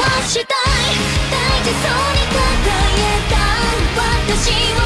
はしたい。大事そうに抱えた。私は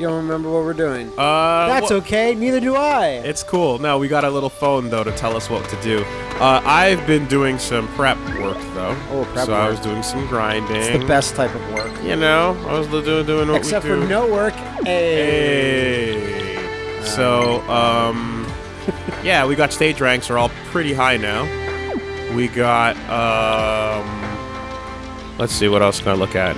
You don't remember what we're doing. Uh, That's wha- okay. Neither do I. It's cool. No, we got a little phone though to tell us what to do. Uh, I've been doing some prep work though. Oh, prep So I was doing some grinding. It's the best type of work. You know, I was doing doing what Except we for no work. Hey. Hey. So, um, yeah, we got stage ranks are all pretty high now. We got, um, let's see, what else can I look at?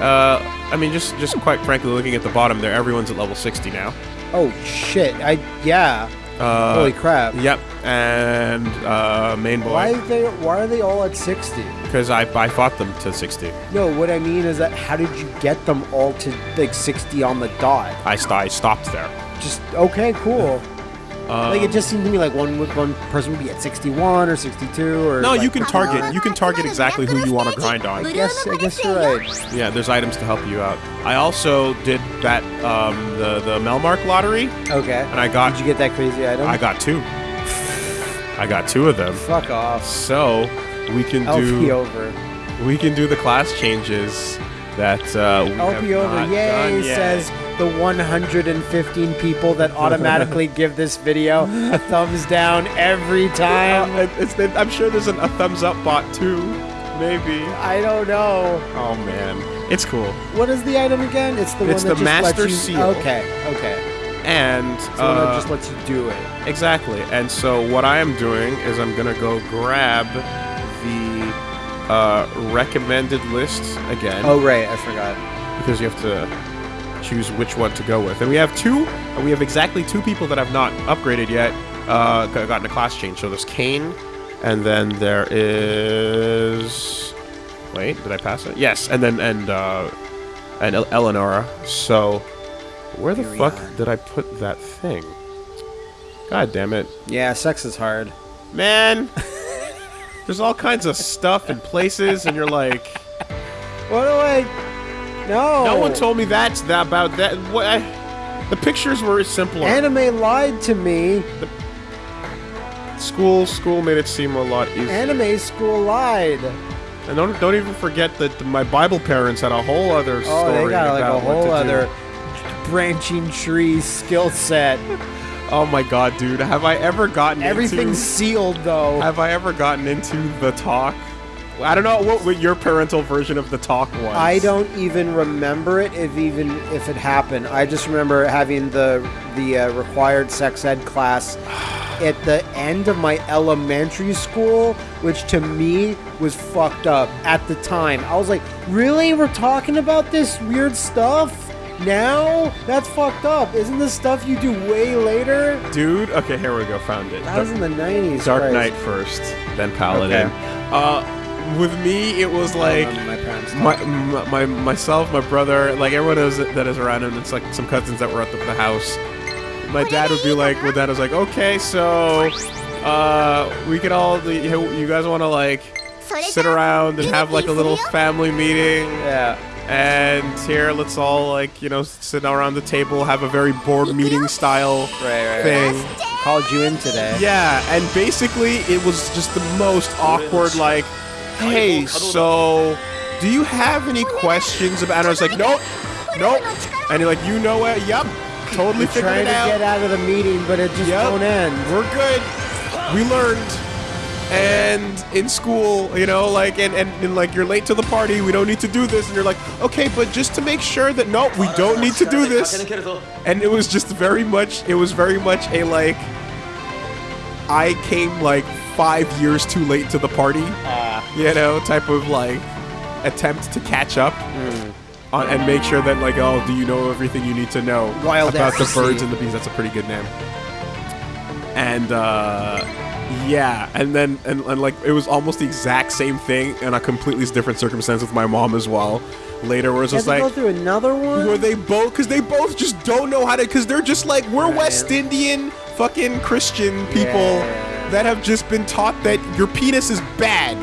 Uh, I mean, just just quite frankly, looking at the bottom there, everyone's at level 60 now. Oh shit. I yeah. Uh, Holy crap. Yep, and uh, main Why boy, are they why are they all at 60? because I I fought them to 60. No, what I mean is that how did you get them all to like 60 on the dot? I, st- I stopped there. Just okay, cool. Um, like it just seemed to me like one one person would be at 61 or 62 or no, like- you can target. You can target exactly who you want to grind on. I guess I guess you're right. Yeah, there's items to help you out. I also did that um, the the Melmark lottery, Okay. and I got Did you get that crazy item? I got two. I got two of them. Fuck off. So we can LP do over. we can do the class changes that uh, we have LP over. not Yay, done yet. says the 115 people that automatically give this video a thumbs down every time. Uh, it- it's been, I'm sure there's an, a thumbs up bot too. Maybe. I don't know. Oh man, it's cool. What is the item again? It's the It's one that the just Master lets you, Seal. Okay, okay. And It's the one that uh, just lets you do it. Exactly. And so what I am doing is I'm gonna go grab uh, recommended list again Oh right, I forgot. because you have to choose which one to go with. And we have two. We have exactly two people that have not upgraded yet. Uh, got- gotten a class change. So there's Cain, and then there is. Wait, did I pass it? Yes, and then and uh, and El- Eleonora. So where the fuck Virion. did I put that thing? God damn it. Yeah, sex is hard. Man, there's all kinds of stuff and places, and you're like, What do I? No. no one told me that's that about that. What? I, the pictures were simpler. Anime lied to me. school, school made it seem a lot easier. Anime school lied. and don't don't even forget that my Bible parents had a whole other story Oh, they got like about a whole to do. other branching tree skill set. Oh my god, dude! Have I ever gotten Everything's into? sealed though. Have I ever gotten into the talk? I don't know what, what your parental version of the talk was. I don't even remember it if even if it happened. I just remember having the the uh, required sex ed class at the end of my elementary school, which to me was fucked up at the time. I was like, "Really? We're talking about this weird stuff now? That's fucked up. Isn't this stuff you do way later?" dude. Okay, here we go. Found it. That was in the '90s. Dark Christ. Knight first, then Paladin. Uh, with me, it was like remember my parents. my, my, my myself, my brother, like everyone is, that is around him. It's like some cousins that were at the, the house. My dad would be like, my dad was like, okay, so uh, we could all, the, you you guys want to like sit around and have like a little family meeting, yeah. And here let's all like you know sit around the table, have a very board meeting style Right, right, thing. Called you in today. Yeah, and basically it was just the most awkward, like, hey, so do you have any questions about and I was like, Nope, nope. And you're like, you know it, yep. Totally You're figured trying to out. get out of the meeting, but it just Yep. won't end. We're good. We learned. And in school, you know, like, and, and, and like, you're late to the party. We don't need to do this. And you're like, okay, but just to make sure that, no, we don't need to do this. And it was just very much, it was very much a like, I came like five years too late to the party, you know, type of like attempt to catch up on, and make sure that like, oh, do you know everything you need to know Wild about the birds and the bees? That's a pretty good name. And uh, yeah, and then and, and like it was almost the exact same thing in a completely different circumstance with my mom as well. Later, where it was You just like, go through another one. where they both because they both just don't know how to because they're just like we're Right. West Indian fucking Christian people Yeah. that have just been taught that your penis is bad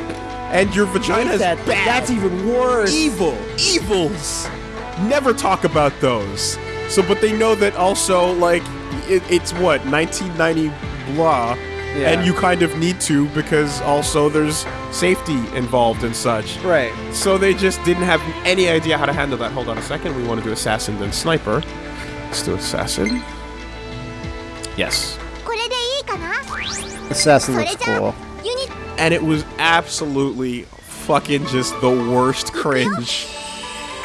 and your vagina is that, bad. That's even worse. evil. Evils. Never talk about those. So, but they know that also, like, it, it's what 1990 blah, yeah. And you kind of need to because also there's safety involved and such. Right. So they just didn't have any idea how to handle that. Hold on a second. We want to do assassin then sniper. Let's do assassin. Yes. Assassin looks cool. And it was absolutely fucking just the worst cringe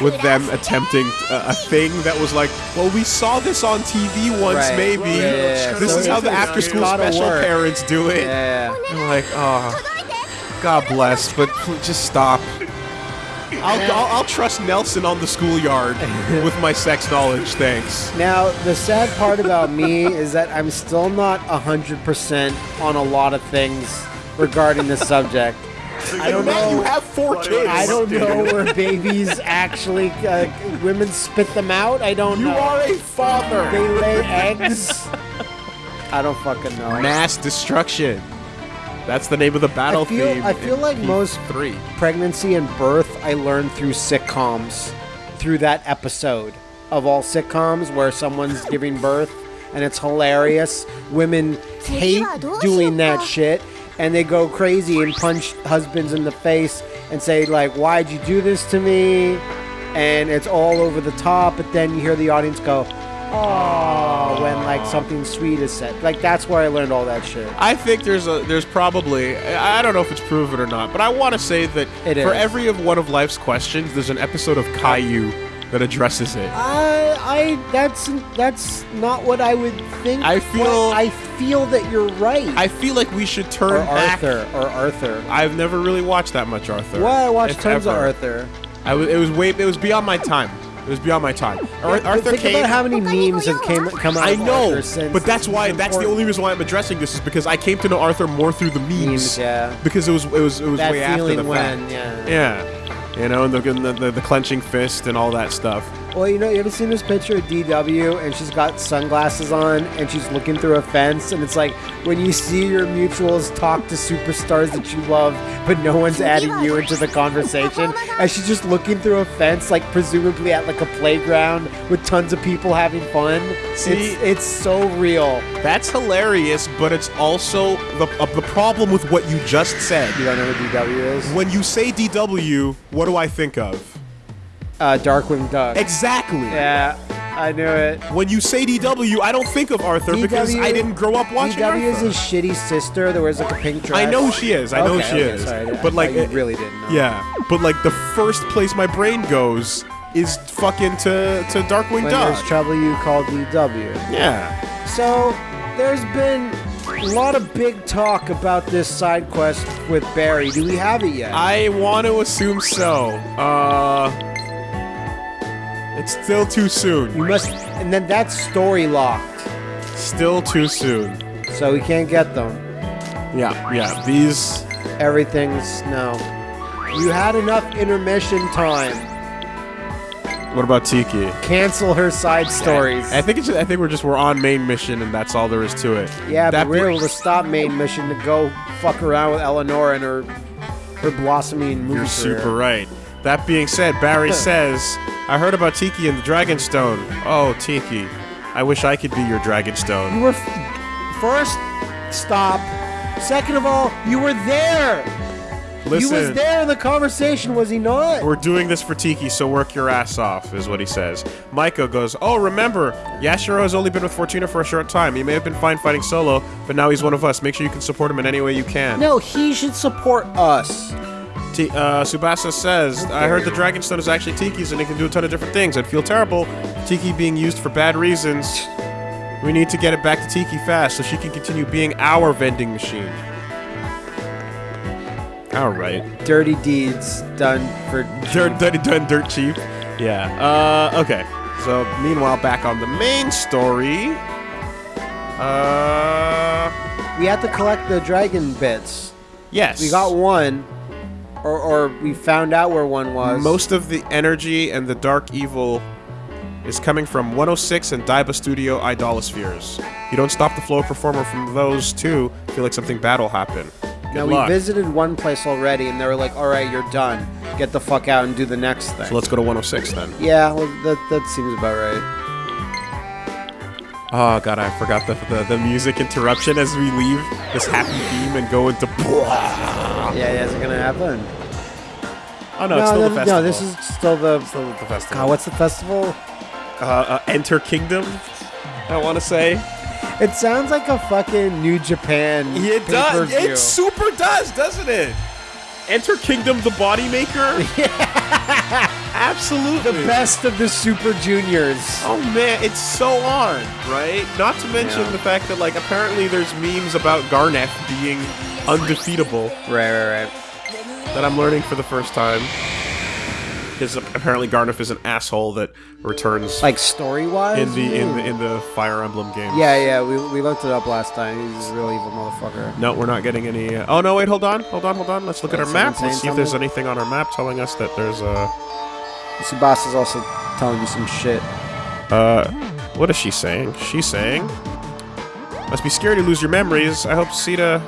with them attempting a, a, thing that was like, well, we saw this on TV once, right. maybe. Yeah. This so is how the after school special work. parents do it. Yeah. I'm like, oh, God bless, but just stop. I'll, I'll, I'll, trust Nelson on the schoolyard with my sex knowledge, thanks. Now, the sad part about me is that I'm still not 100% on a lot of things regarding this subject. I don't know. you have four kids. I don't know where babies actually, uh, women spit them out. I don't You know. are a father. They lay eggs. I don't fucking know. Mass destruction. That's the name of the battle I feel- theme. I feel like P- most- three. pregnancy and birth I learned through sitcoms, through that episode of all sitcoms where someone's giving birth and it's hilarious. Women hate doing that shit and they go crazy and punch husbands in the face and say like, "Why'd you do this to me?" And it's all over the top, but then you hear the audience go, "Oh," when like something sweet is said. Like that's where I learned all that shit. I think there's a there's probably I I don't know if it's proven or not, but I want to say that It for is. every of one of life's questions, there's an episode of Caillou that addresses it. I, I, that's that's not what I would think. I feel- I feel that you're right. I feel like we should or turn back. Arthur, or Arthur. I've never really watched that much Arthur. Well, I watched if tons of ever. Arthur. I was, it was way it was beyond my time. It was beyond my time. Ar- But Arthur think came. about how many memes have came come out. I of know, Arthur since but that's why. it's That's the only reason why I'm addressing this is because I came to know Arthur more through the memes. Memes, yeah. Because it was it was it was that way after feeling the when, fact. yeah. Yeah, you know, and the, the, the the clenching fist and all that stuff. Well, you know, you ever seen this picture of DW and she's got sunglasses on and she's looking through a fence and it's like when you see your mutuals talk to superstars that you love, but no one's adding you into the conversation, and she's just looking through a fence, like presumably at like a playground with tons of people having fun. See- it's it's so real. That's hilarious, but it's also the uh, the problem with what you just said. You don't know who DW is? When you say DW, what do I think of? Uh, Darkwing Duck. Exactly. Yeah, I knew it. When you say DW, I don't think of Arthur because I didn't grow up watching DW is his shitty sister that wears like a pink dress. I know who she is. I know who Okay, she okay, is. sorry, but like, you really didn't know. Yeah, but like the first place my brain goes is fucking to to Darkwing When Duck. there's trouble, you call DW. yeah. So there's been a lot of big talk about this side quest with Barry. Do we have it yet? I want to assume so. Uh, it's still too soon. you must, and then that's story locked, Still too soon. so we can't get them. Yeah, yeah. These. Everything's no. You had enough intermission time. What about Tiki? Cancel her side stories. I think it's. I think we're just we're on main mission and that's all there is to it. Yeah, That but we're able to stop main mission to go fuck around with Eleanor and her her blossoming movie You're career. super right. That being said, Barry says, I heard about Tiki and the Dragonstone. Oh, Tiki. I wish I could be your Dragonstone. You were f- first stop. Second of all, you were there. Listen, You was there in the conversation, was he not? we're doing this for Tiki, so work your ass off, is what he says. Maiko goes, Oh, remember, Yashiro has only been with Fortuna for a short time. He may have been fine fighting solo, but now he's one of us. Make sure you can support him in any way you can. No, he should support us. T- uh, Tsubasa says, I heard the Dragonstone is actually Tiki's and it can do a ton of different things. I'd feel terrible Tiki being used for bad reasons. We need to get it back to Tiki fast so she can continue being our vending machine. Alright. Dirty deeds done for Dirt, done, done dirt cheap. Yeah. Uh, okay. So, meanwhile, back on the main story. Uh, We had to collect the dragon bits. yes. We got one, or, or we found out where one was. most of the energy and the dark evil is coming from 106 and Daiba Studio Idolospheres. You don't stop the flow of performa from those two, feel like something bad will happen. Good Now luck. we visited one place already, and they were like, "All right, you're done. Get the fuck out and do the next thing." So let's go to 106 then. yeah, well, that that seems about right. Oh god, I forgot the, the the music interruption as we leave this happy theme and go into. Yeah, yeah, is it gonna happen? Oh no, it's still no, the festival. no, this is still the. still the festival. God, what's the festival? uh, uh, Enter Kingdom. I want to say. It sounds like a fucking New Japan. It does. It super does, doesn't it? Enter Kingdom, the Body Maker. Yeah, absolutely. the best of the Super Juniors. Oh man, it's so on, right? Not to mention Yeah. the fact that like apparently there's memes about Garnet being undefeatable Right, right, right. that I'm learning for the first time. Because apparently Garnet is an asshole that returns Like story wise. in the in the in the Fire Emblem game. Yeah, yeah. We, we looked it up last time. He's a real evil motherfucker. No, we're not getting any. Uh, oh no, wait, hold on, hold on, hold on. Let's look at our Someone map. Let's see if there's something? anything on our map telling us that there's a. Tsubasa's also telling you some shit. Uh, what is she saying? She's saying, "Must be scary to lose your memories." I hope Sita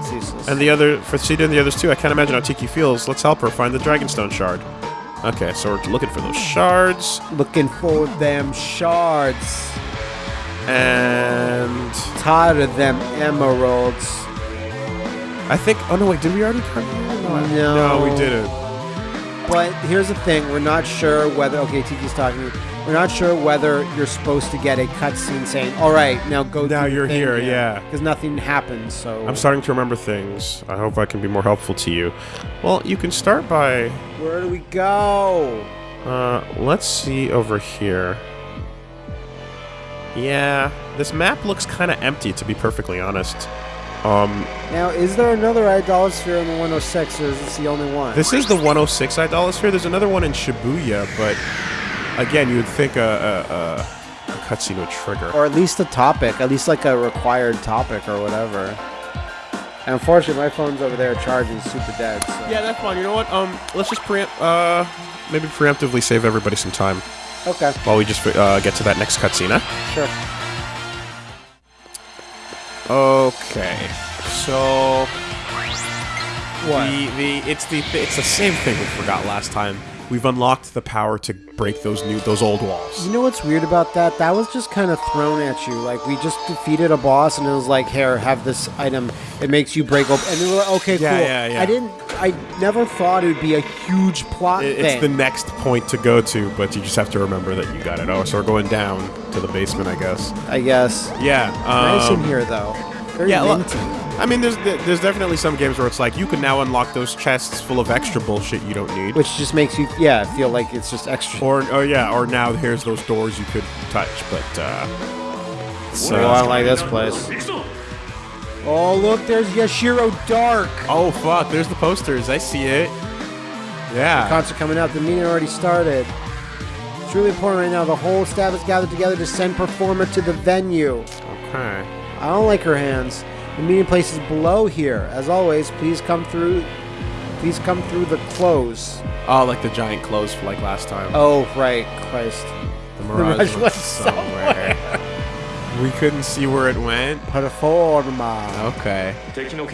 It's useless. and the other for Sita and the others too. I can't imagine how Tiki feels. Let's help her find the Dragonstone shard. Okay, so we're looking for those shards Looking for them shards. and Tired of them emeralds. I think. Oh no, wait, did we already here? No, No. no, we didn't. But here's the thing: we're not sure whether. Okay, Tiki's talking. We're not sure whether you're supposed to get a cutscene saying, "All right, now go." Now you're here, yeah. Because nothing happens. So I'm starting to remember things. I hope I can be more helpful to you. Well, you can start by Where do we go? Uh, let's see over here. Yeah, this map looks kind of empty, to be perfectly honest. Um, Now, is there another Idolosphere in the 106, or is this the only one? this is the 106 Idolosphere. There's another one in Shibuya, but again, you would think a, a, a, a cutscene would trigger. or at least a topic, at least like a required topic or whatever. And unfortunately, my phone's over there charging super dead. So. yeah, that's fine. You know what? Um, let's just preempt, uh, maybe preemptively save everybody some time Okay. while we just uh, get to that next cutscene, huh? Sure. Okay, so What? The, the it's the it's the same thing we forgot last time. We've unlocked the power to break those new those old walls. You know what's weird about that? That was just kind of thrown at you. Like we just defeated a boss, and it was like, "Here, have this item. It makes you break open." And they were like, "Okay, Yeah, cool." yeah, yeah. I didn't. I never thought it would be a huge plot It- thing. it's the next point to go to, but you just have to remember that you got it. Oh, so we're going down to the basement, I guess. I guess. Yeah. nice Um, in here, though. Very yeah. I mean, there's there's definitely some games where it's like you can now unlock those chests full of extra bullshit you don't need. Which just makes you, yeah, feel like it's just extra. or oh yeah, or now here's those doors you could touch, but uh. So, Oh, I don't like this place. Oh, look, there's Yashiro Dark. oh fuck, there's the posters. I see it. Yeah. The Concert coming up. The meeting already started. It's really important right now. The whole staff is gathered together to send performa to the venue. Okay. I don't like her hands. The meeting place is below here. As always, please come through. Please come through the close. Oh, like the giant clothes for like last time. Oh, right, Christ. the Mirage Mirage, went went somewhere. we couldn't see where it went. Performa. Okay.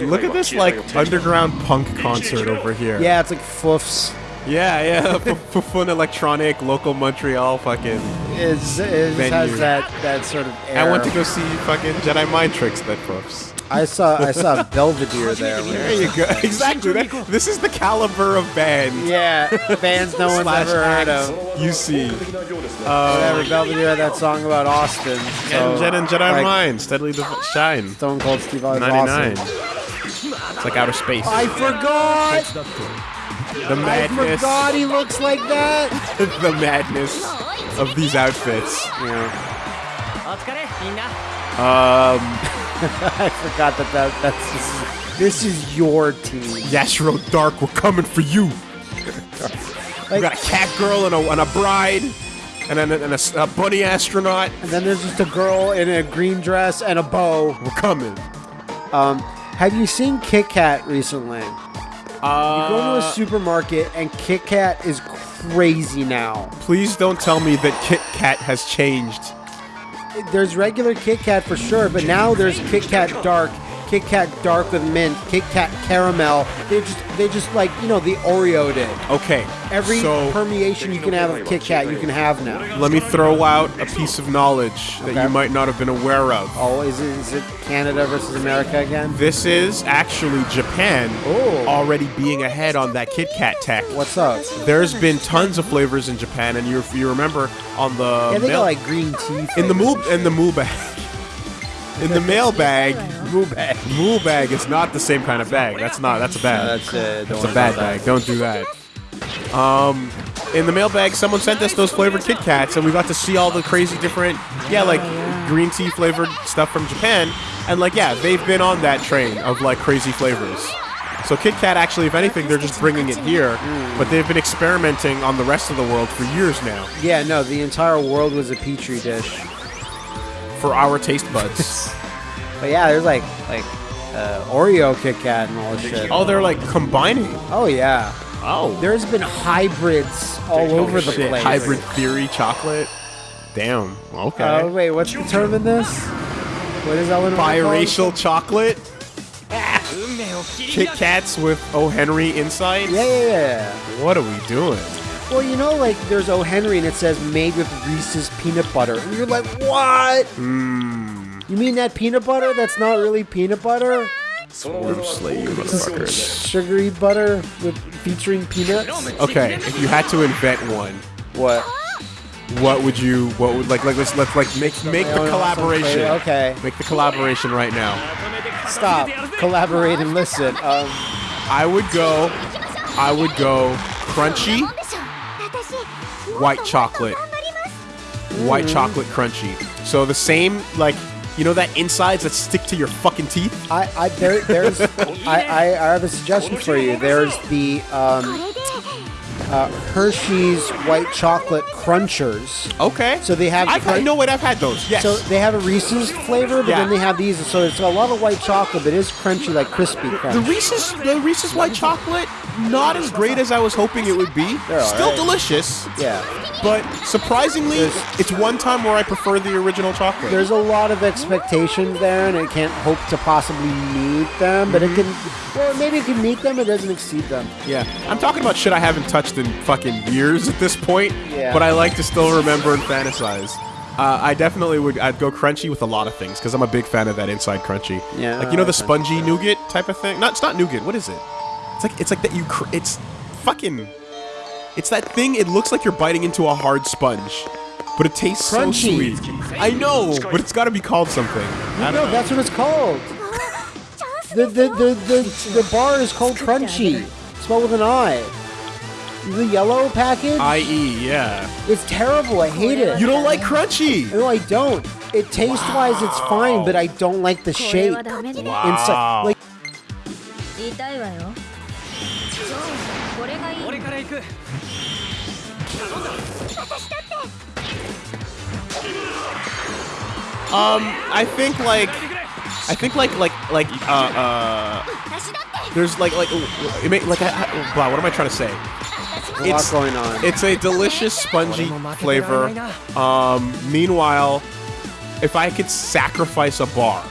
Look at this like underground punk concert over here. Yeah, it's like Foufs. Yeah, yeah. F- f- fun electronic local Montreal fucking. It's, it has that, that sort of air. I went to go see fucking Jedi Mind Tricks that puffs. I saw I saw Belvedere there. There you go. Exactly. That, this is the caliber of band. Yeah, bands no one's slash ever heard of. You see. Whatever, Belvedere had that song about Austin. So, and Jedi and Jedi like, Mind steadily def- shine. Stone Cold Steve Austin. 99. It's like outer space. I forgot. the madness. I madness. forgot he looks like that. the madness of these outfits. Um, I forgot that, that that's just, this is your team. Yashiro Dark, we're coming for you. we got a cat girl and a, and a bride, and, then and a, a bunny astronaut. and then there's just a girl in a green dress and a bow. We're coming. Um, have you seen Kit Kat recently? Uh, You go to a supermarket and Kit Kat is crazy now. Please don't tell me that Kit Kat has changed. There's regular Kit Kat for sure, but now there's Kit Kat Dark, Kit Kat Dark with mint, Kit Kat Caramel. They just they just like you know the Oreo did. Okay. Every so permeation you can have of Kit Kat, you can have now. let me throw out a piece of knowledge that Okay. you might not have been aware of. Oh, is it, is it Canada versus America again? This is actually Japan Oh. already being ahead on that Kit Kat tech. What's up? There's been tons of flavors in Japan, and you you remember on the Yeah, they got like green tea. in the moo in the moo bag. In the mail bag, Moo bag. moo bag is not the same kind of bag. That's not. That's a bag. That's it. It's a bad bag. Don't do that. Um, in the mailbag, someone sent us those flavored Kit Kats, and we got to see all the crazy different, yeah, like green tea flavored stuff from Japan. And like, yeah, they've been on that train of like crazy flavors. So Kit Kat, actually, if anything, they're just bringing it here, but they've been experimenting on the rest of the world for years now Yeah, no, the entire world was a petri dish. for our taste buds. But yeah, there's like like uh, Oreo Kit Kat and all this shit. oh, they're like combining. Oh yeah, Oh, there's been hybrids all over the shit. place. Hybrid theory chocolate. Damn. Okay. Oh wait, what's the term in this? What is that one? biracial chocolate. Kit Kats with O. Henry inside. Yeah, yeah, yeah. What are we doing? Well, you know, like there's O. Henry and it says made with Reese's peanut butter, and you're like, what? Mmm. You mean that peanut butter? That's not really peanut butter. Slay you, motherfuckers. Sugary butter with featuring peanuts. Okay, if you had to invent one, What? what would you? What would like? Like let's let's like make make the no, some collaboration. Okay. Make the collaboration right now. Stop. Collaborate and listen. Um, I would go. I would go crunchy white chocolate. White chocolate crunchy. So the same like you know that insides that stick to your fucking teeth. I, I there, there's, I, I, I have a suggestion for you. There's the um, uh, Hershey's white chocolate crunchers. Okay. So they have I've had, no wait. I've had those. Yes. So they have a Reese's flavor, but Yeah. then they have these. So it's a lot of white chocolate, but it is crunchy, like crispy crunch. The Reese's, the Reese's white chocolate, not as great as I was hoping it would be. They're Still alright. delicious, yeah. but surprisingly, There's- it's one time where I prefer the original chocolate. There's a lot of expectations there, and it can't hope to possibly meet them. But it can, well, maybe it can meet them. It doesn't exceed them. yeah, I'm talking about shit I haven't touched in fucking years at this point, Yeah. but I like to still remember and fantasize. Uh, I definitely would. I'd go crunchy with a lot of things because I'm a big fan of that inside crunchy. Yeah, like you know the spongy nougat type of thing. Not, it's not nougat. What is it? It's like it's like that. You, cr- it's fucking. It's that thing. It looks like you're biting into a hard sponge, but it tastes Crunchy. so sweet. I know, but it's got to be called something. I No, don't know. that's what it's called. The the, the, the, the bar is called Crunchie. Spelled with an I The yellow package? I.e. Yeah. it's terrible. I hate it. You don't like crunchy. No, I don't. It taste wise, it's fine, but I don't like the これ shape はダメね Wow. inside. Like 痛いわよこれがいい俺から行く Um, I think like, I think like like like uh uh. There's like like ooh, it may, like I, I, blah. What am I trying to say? Lot going on. It's a delicious spongy flavor. Um, meanwhile, if I could sacrifice a bar,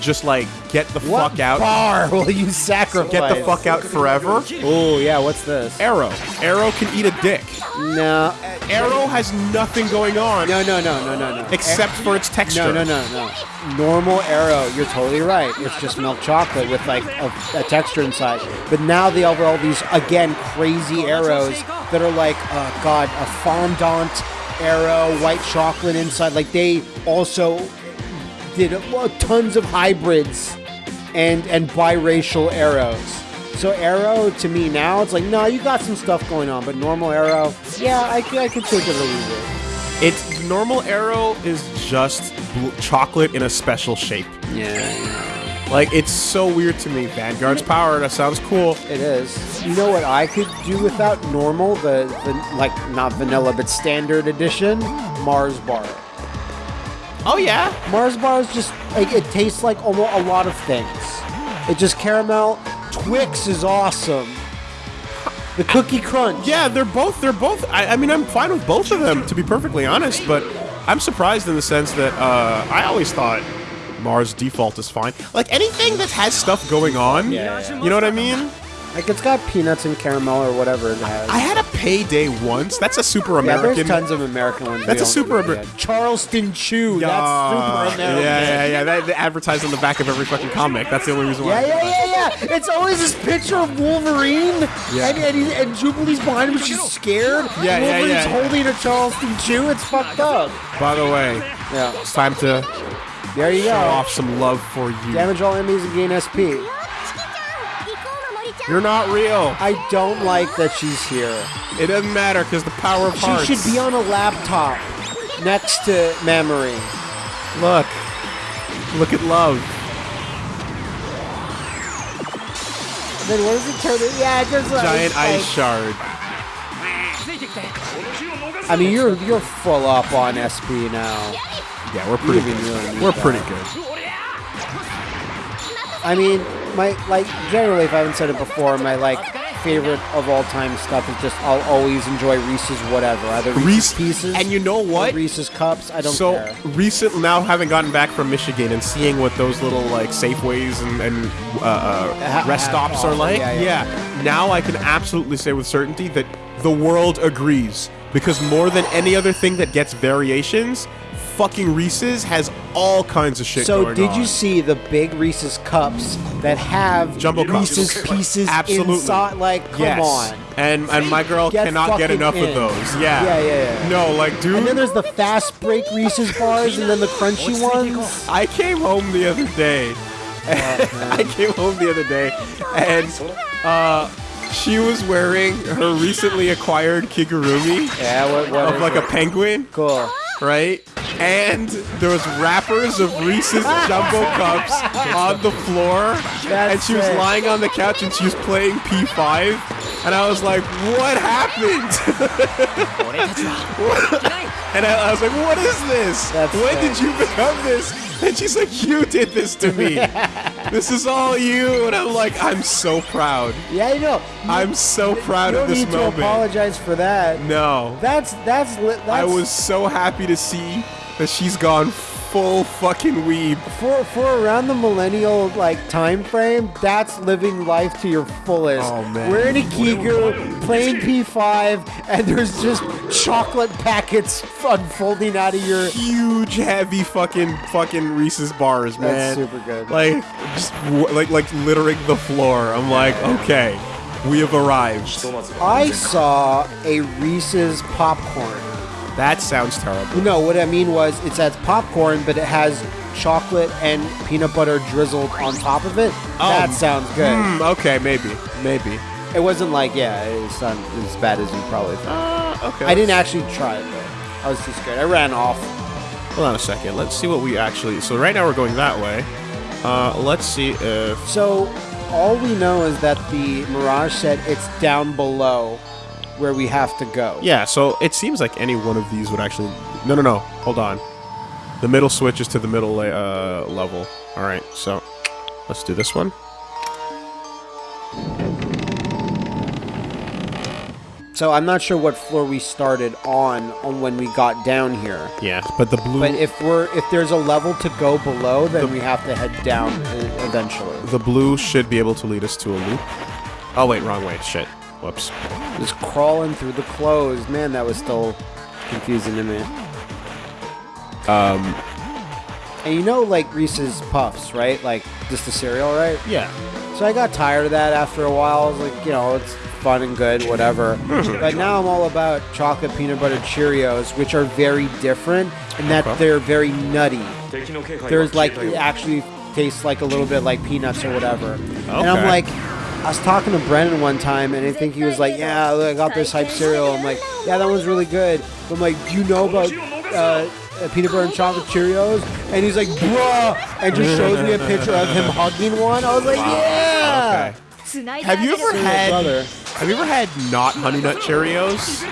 just like get the what fuck out, bar will you sacrifice? get the fuck out forever. Oh yeah, what's this? Aero, Aero can eat a dick. No, Aero has nothing going on no, no, no, no, no, no. except for its texture. No, no, no, no. Normal Aero, you're totally right. It's just milk chocolate with like a, a texture inside. But now they have all these again crazy Aeros that are like, uh, God, a fondant Aero, white chocolate inside. Like they also did uh, tons of hybrids and and biracial Aeros. So Aero to me now it's like, no, you got some stuff going on, but normal Aero, yeah, I, I could take it or leave it. It's normal Aero is just chocolate in a special shape. Yeah. Like it's so weird to me. Vanguard's power. That sounds cool. It is. You know what I could do without normal, the, the like not vanilla but standard edition Mars bar. Oh yeah. Mars bar is just like it tastes like almost a lot of things. It just caramel. Twix is awesome. The Cookie Crunch. Yeah, they're both. They're both. I, I mean, I'm fine with both of them, to be perfectly honest. But I'm surprised in the sense that uh, I always thought Mars default is fine. Like anything that has stuff going on. Yeah, yeah. You know what I mean? Like it's got peanuts and caramel or whatever it has. I had a payday once. That's a super yeah, American. there's tons of American ones. That's a super don't- Amer- yeah. Charleston Chew. Yeah, That's super American. yeah, yeah, yeah. That, they advertise on the back of every fucking comic. That's the only reason why. Yeah, yeah, yeah, yeah. It's always this picture of Wolverine, Yeah. and and, he, and Jubilee's behind him. She's scared. Yeah, yeah, Wolverine's yeah. holding a Charleston Chew. It's fucked up. By the way, Yeah. it's time to There you show go. off some love for you. Damage all enemies and gain SP. You're not real. I don't like that she's here. It doesn't matter because the power of she hearts. She should be on a laptop next to memory. Look. Look at love. Then what does it turn into? Yeah, it turns like Giant ice, ice shard. I mean, you're you're full up on SP now. Yeah, we're pretty good. We're that. pretty good. I mean, my like generally, if I haven't said it before, my like favorite of all time stuff is just I'll always enjoy Reese's whatever, either Reese's Reese Pieces And you know what? Reese's Cups. I don't care. so care. recent now having gotten back from Michigan and seeing what those little like Safeways and, and uh, uh, rest ha- stops are offer, like, yeah, yeah. now I can absolutely say with certainty that the world agrees because more than any other thing that gets variations, fucking Reese's has all kinds of shit So going did on. you see the big Reese's cups that have Jumbo cups. Reese's pieces Absolutely. inside? Like, come yes. on. And and my girl Get cannot get fucking enough of those. Yeah. Yeah, yeah, yeah. No, like dude. And then there's the fast break Reese's bars, and then the crunchy ones. I came home the other day. I came home the other day, and uh, she was wearing her recently acquired kigurumi Yeah, what, what of like it? a penguin, cool. right? And there was wrappers of Reese's jumbo cups on the floor, and she was lying on the couch and she was playing P5, and I was like, "What happened?" And I, I was like, "What is this? That's when did you become this?" And she's like, "You did this to me. this is all you." And I'm like, "I'm so proud. Yeah, you know. I'm so proud you of don't this need to apologize for that. No, That's that's that's I was so happy to see that she's gone full fucking weeb. for for around the millennial like time frame. That's living life to your fullest. Oh, man. Wearing a Kiku, playing P5, and there's just chocolate packets unfolding out of your. Huge, heavy fucking fucking Reese's bars, man. That's super good. Like just like like littering the floor. I'm like, okay, we have arrived. I saw a Reese's popcorn. That sounds terrible. No, what I mean was it's as popcorn, but it has chocolate and peanut butter drizzled on top of it. that sounds good. Hmm, okay, maybe, maybe. It wasn't like yeah, it's not as bad as you probably thought. Uh, okay. I didn't actually try it though. I was too scared. I ran off. Hold on a second. Let's see what we actually. So right now we're going that way. Uh, let's see if. So all we know is that the Mirage said it's down below where we have to go. Yeah. So it seems like any one of these would actually. No, no, no. Hold on. The middle switch is to the middle uh, level. All right. So let's do this one. So I'm not sure what floor we started on on when we got down here. Yeah. But the blue. But if we're if there's a level to go below, then we have to head down eventually. the blue should be able to lead us to a loop. Oh wait, wrong way. Shit. Whoops. Just crawling through the clothes. Man, that was still confusing to me. Um. And you know, like Reese's Puffs, right? Like just the cereal, right? Yeah. So I got tired of that after a while. I was like, you know, it's fun and good, whatever. but now I'm all about chocolate peanut butter Cheerios, which are very different in that Okay. they're very nutty. There's like it actually tastes like a little bit like peanuts or whatever. And I'm Okay. like, I was talking to Brennan one time, and I think he was like, "Yeah, look, I got this hype cereal." I'm like, "Yeah, that one's really good." But I'm like, "Do you know about uh, uh, peanut butter and chocolate Cheerios?" And he's like, "Bruh," and just shows me a picture of him hugging one. I was like, "Yeah." Okay. Have you ever had. Have you ever had not honey nut Cheerios?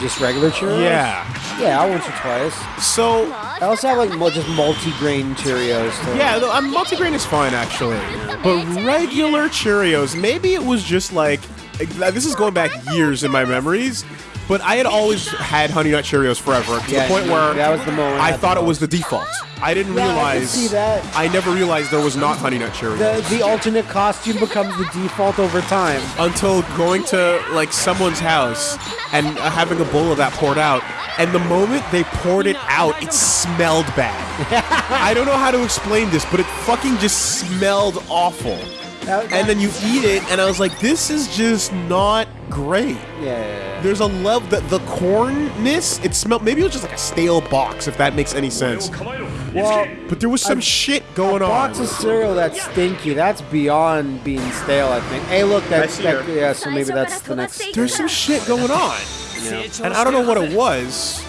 Just regular Cheerios? Yeah. Yeah, once or twice. So I also have like just multi-grain Cheerios. Too. Yeah, no, multi-grain is fine actually, but regular Cheerios. Maybe it was just like this is going back years in my memories but I had always had Honey Nut Cheerios forever to Yeah, the point where that was the moment I I thought it was the default. I didn't Yeah, I could realize. see that. I never realized there was not Honey Nut Cheerios The, the alternate costume becomes the default over time. until going to like someone's house and uh, having a bowl of that poured out. And the moment they poured it out, it smelled bad. I don't know how to explain this, but it fucking just smelled awful. That- And then you eat it, and I was like, this is just not great. Yeah. There's a level that the cornness, it smelled maybe it was just like a stale box, if that makes any sense. Well, But there was some A- shit going a on. box of cereal that's stinky. That's beyond being stale. I think. Hey, look, that's that, yeah. So maybe that's the next. There's some shit going on. And I don't know what it was,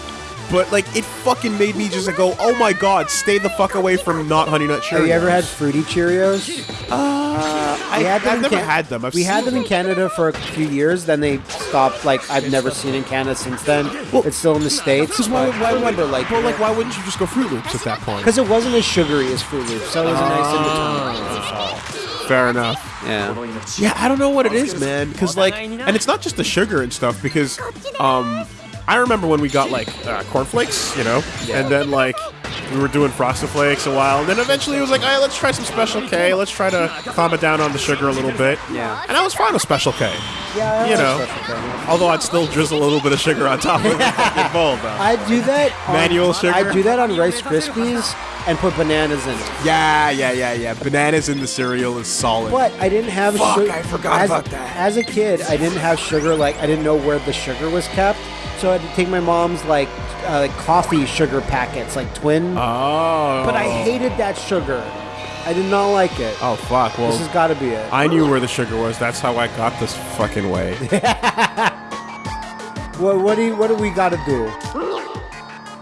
but like it fucking made me just go, oh my god, stay the fuck away from not Honey Nut Cheerios. Have you ever had fruity Cheerios? I, had them I've never Can- had them. I've we had them in Canada for a few years. Then they stopped. Like I've never seen in Canada since then. it's still in the states. Because why, why, I remember like but like, why wouldn't you just go Fruit Loops at that point? because it wasn't as sugary as Fruit Loops, so it was a nice in Ah. between. Fair enough. Yeah. Yeah, I don't know what it is, man. Because like, and it's not just the sugar and stuff. Because, um, I remember when we got like uh, cornflakes, you know, and then like we were doing frosted flakes a while, and then eventually it was like, all right, let's try some Special K. Let's try to calm it down on the sugar a little bit. Yeah. And I was fine with Special K. Yeah. I You like know. Special K. Although I'd still drizzle a little bit of sugar on top of the fucking bowl, though. I do that. On, Manual sugar? I do that on Rice Krispies and put bananas in it. Yeah, yeah, yeah, yeah. Bananas in the cereal is solid. But I didn't have Fuck, sugar. I forgot as, about that. As a kid, I didn't have sugar. Like I didn't know where the sugar was kept, so I had to take my mom's like uh, like coffee sugar packets, like Twin. Oh. but I hated that sugar. I did not like it. Oh fuck. Well, This has got to be it. I knew where the sugar was. That's how I got this fucking way. What, what do you, what do we got to do?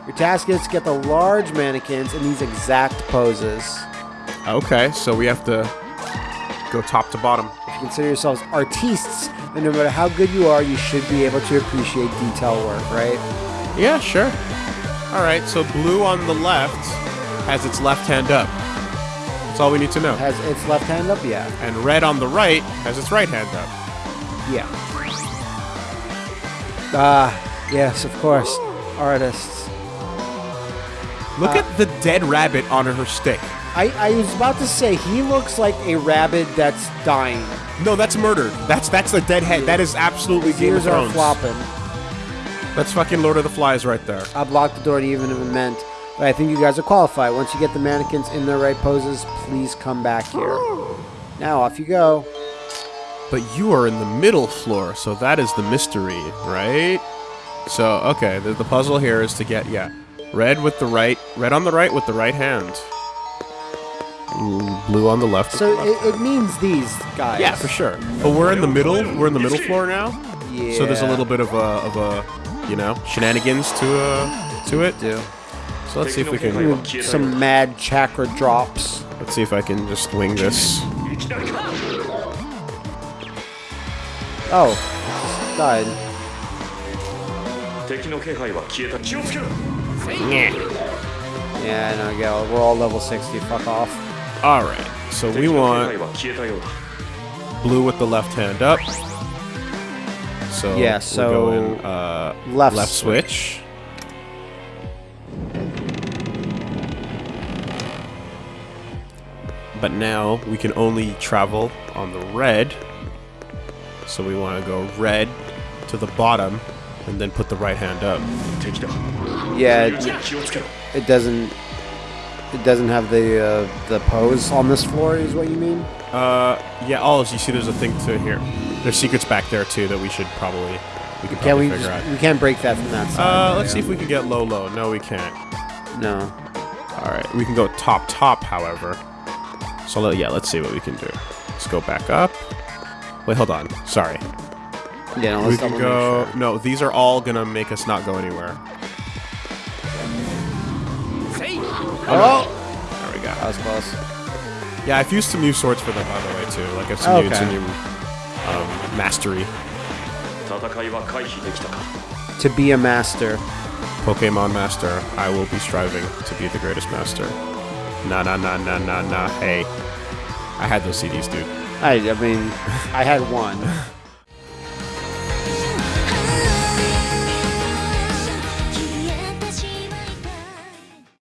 Your task is to get the large mannequins in these exact poses. okay, so we have to go top to bottom. If you consider yourselves artistes, then no matter how good you are, you should be able to appreciate detail work, right? Yeah, sure. All right, so blue on the left has its left hand up. That's all we need to know. Has its left hand up, yeah, And red on the right has its right hand up. yeah. Ah, yes, of course, artists. Look Uh, at the dead rabbit on her stick. I, I was about to say he looks like a rabbit that's dying. No, that's murdered. That's that's the dead head. That is absolutely Game of ears are Thrones. flopping. That's fucking Lord of the Flies right there. I blocked the door to even if it meant. But I think you guys are qualified. Once you get the mannequins in their right poses, please come back here. Now off you go. But you are in the middle floor, so that is the mystery, right? So, okay, the, the puzzle here is to get, yeah, red with the right, red on the right with the right hand blue on the left. So. It, it, means these guys. Yeah, for sure. But we're in the middle. We're in the middle floor now. Yeah. So there's a little bit of a, of a you know, shenanigans to uh, to it. Yeah. So let's see if we can some mad chakra drops. Let's see if I can just wing this. Oh, died. Yeah, no, yeah, we're all level 60, fuck off. All right. So we want blue with the left hand up. So yeah. So we're going, uh, left left switch. But now we can only travel on the red. So we want to go red to the bottom and then put the right hand up. Yeah, it, it doesn't it doesn't have the uh, the pose on this floor. Is what you mean? Uh, yeah. Oh, so you see, there's a thing to here. There's secrets back there too that we should probably we could Can probably we? figure Just, out. we can't break that from that side. Uh, let's see if we can get low, low. No, we can't. No. All right, we can go top, top. However, so let, yeah, let's see what we can do. Let's go back up. Wait, hold on. Sorry. Yeah, no, we let's can go. sure. No, these are all gonna make us not go anywhere. Oh, no. there we go. That was close. Yeah, I've used some new swords for them, by the way, too. Like, I've some okay. new, some new um, mastery. To be a master. Pokemon master, I will be striving to be the greatest master. Nah, nah, nah, nah, nah, nah. Hey, I had those CDs, dude. I, I mean, I had one.